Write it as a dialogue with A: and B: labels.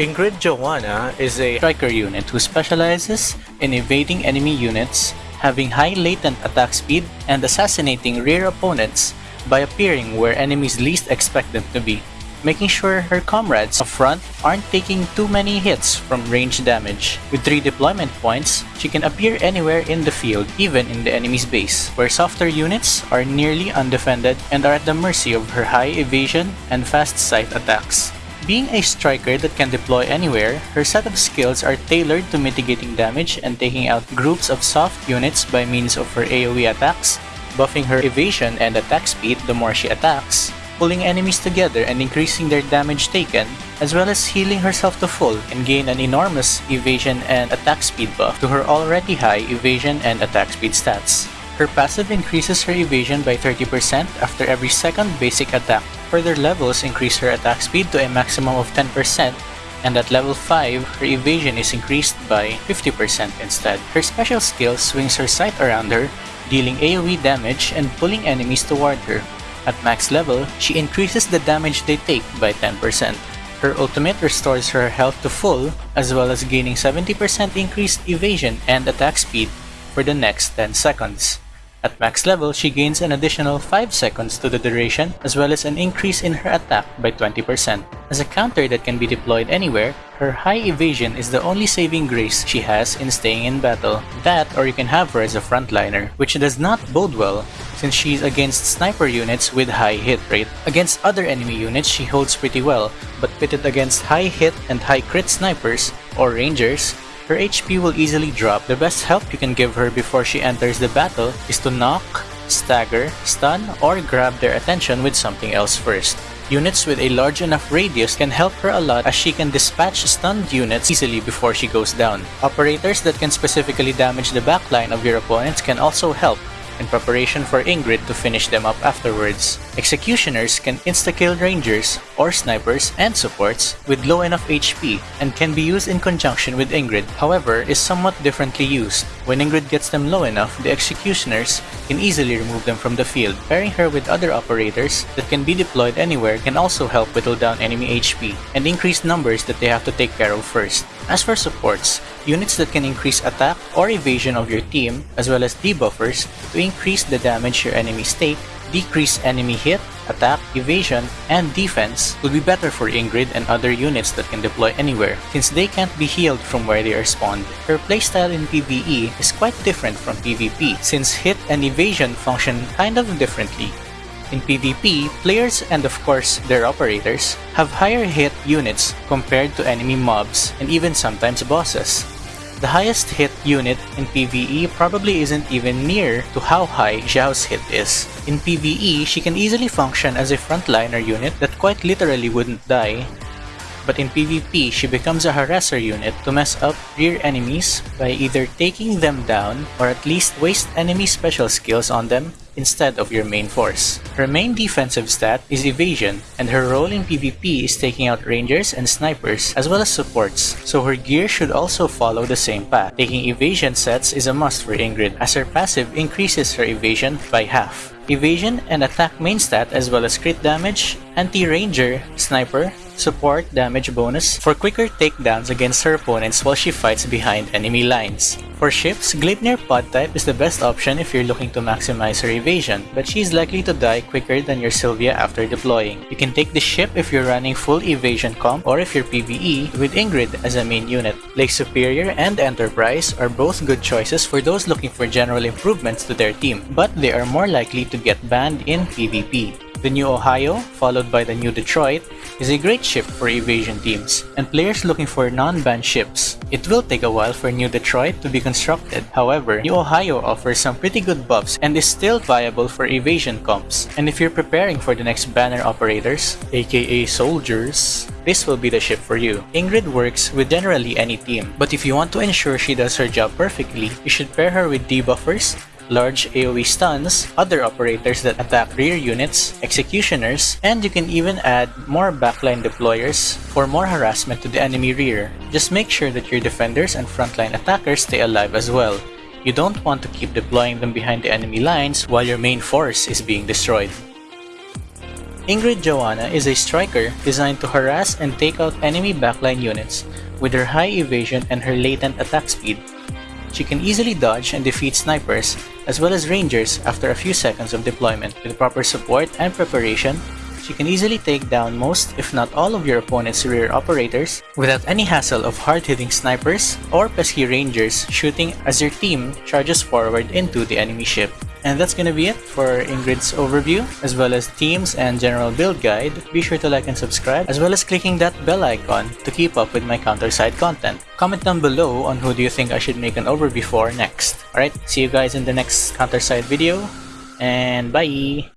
A: Ingrid Joanna is a
B: striker unit who specializes in evading enemy units, having high latent attack speed, and assassinating rear opponents by appearing where enemies least expect them to be, making sure her comrades up front aren't taking too many hits from range damage. With 3 deployment points, she can appear anywhere in the field, even in the enemy's base, where softer units are nearly undefended and are at the mercy of her high evasion and fast scythe attacks. Being a striker that can deploy anywhere, her set of skills are tailored to mitigating damage and taking out groups of soft units by means of her AoE attacks, buffing her evasion and attack speed the more she attacks, pulling enemies together and increasing their damage taken, as well as healing herself to full and gain an enormous evasion and attack speed buff to her already high evasion and attack speed stats. Her passive increases her evasion by 30% after every second basic attack. Further levels increase her attack speed to a maximum of 10%, and at level 5, her evasion is increased by 50% instead. Her special skill swings her scythe around her, dealing AoE damage and pulling enemies toward her. At max level, she increases the damage they take by 10%. Her ultimate restores her health to full, as well as gaining 70% increased evasion and attack speed for the next 10 seconds. At max level, she gains an additional 5 seconds to the duration as well as an increase in her attack by 20%. As a counter that can be deployed anywhere, her high evasion is the only saving grace she has in staying in battle. That or you can have her as a frontliner, which does not bode well since she's against sniper units with high hit rate. Against other enemy units, she holds pretty well, but pitted against high hit and high crit snipers or rangers, her HP will easily drop. The best help you can give her before she enters the battle is to knock, stagger, stun, or grab their attention with something else first. Units with a large enough radius can help her a lot as she can dispatch stunned units easily before she goes down. Operators that can specifically damage the backline of your opponents can also help, in preparation for Ingrid to finish them up afterwards. Executioners can insta-kill rangers or snipers and supports with low enough HP and can be used in conjunction with Ingrid, however is somewhat differently used. When Ingrid gets them low enough, the executioners can easily remove them from the field. Pairing her with other operators that can be deployed anywhere can also help whittle down enemy HP and increase numbers that they have to take care of first. As for supports, units that can increase attack or evasion of your team, as well as debuffers to increase the damage your enemies take, decrease enemy hit, attack, evasion, and defense will be better for Ingrid and other units that can deploy anywhere, since they can't be healed from where they are spawned. Her playstyle in PvE is quite different from PvP, since hit and evasion function kind of differently. In PvP, players and of course their operators have higher hit units compared to enemy mobs and even sometimes bosses. The highest hit unit in PvE probably isn't even near to how high Xiao's hit is. In PvE, she can easily function as a frontliner unit that quite literally wouldn't die, but in PvP, she becomes a harasser unit to mess up rear enemies by either taking them down or at least waste enemy special skills on them instead of your main force. Her main defensive stat is evasion, and her role in PvP is taking out rangers and snipers as well as supports, so her gear should also follow the same path. Taking evasion sets is a must for Ingrid as her passive increases her evasion by half. Evasion and attack main stat as well as crit damage, anti-ranger, sniper, support damage bonus for quicker takedowns against her opponents while she fights behind enemy lines. For ships, Gleipnir pod type is the best option if you're looking to maximize her evasion, but she's likely to die quicker than your Sylvia after deploying. You can take the ship if you're running full evasion comp or if you're PvE with Ingrid as a main unit. Lake Superior and Enterprise are both good choices for those looking for general improvements to their team, but they are more likely to get banned in PvP. The new Ohio, followed by the new Detroit, is a great ship for evasion teams and players looking for non-banned ships. It will take a while for new Detroit to be constructed, however, new Ohio offers some pretty good buffs and is still viable for evasion comps. And if you're preparing for the next banner operators, aka soldiers, this will be the ship for you. Ingrid works with generally any team, but if you want to ensure she does her job perfectly, you should pair her with debuffers large AoE stuns, other operators that attack rear units, executioners, and you can even add more backline deployers for more harassment to the enemy rear. Just make sure that your defenders and frontline attackers stay alive as well. You don't want to keep deploying them behind the enemy lines while your main force is being destroyed. Ingrid Joanna is a striker designed to harass and take out enemy backline units with her high evasion and her latent attack speed. She can easily dodge and defeat snipers, as well as rangers after a few seconds of deployment. With proper support and preparation, she can easily take down most, if not all of your opponent's rear operators without any hassle of hard-hitting snipers or pesky rangers shooting as your team charges forward into the enemy ship. And that's gonna be it for Ingrid's overview, as well as teams and general build guide. Be sure to like and subscribe, as well as clicking that bell icon to keep up with my CounterSide content. Comment down below on who do you think I should make an overview for next. Alright, see you guys in the next CounterSide video, and bye!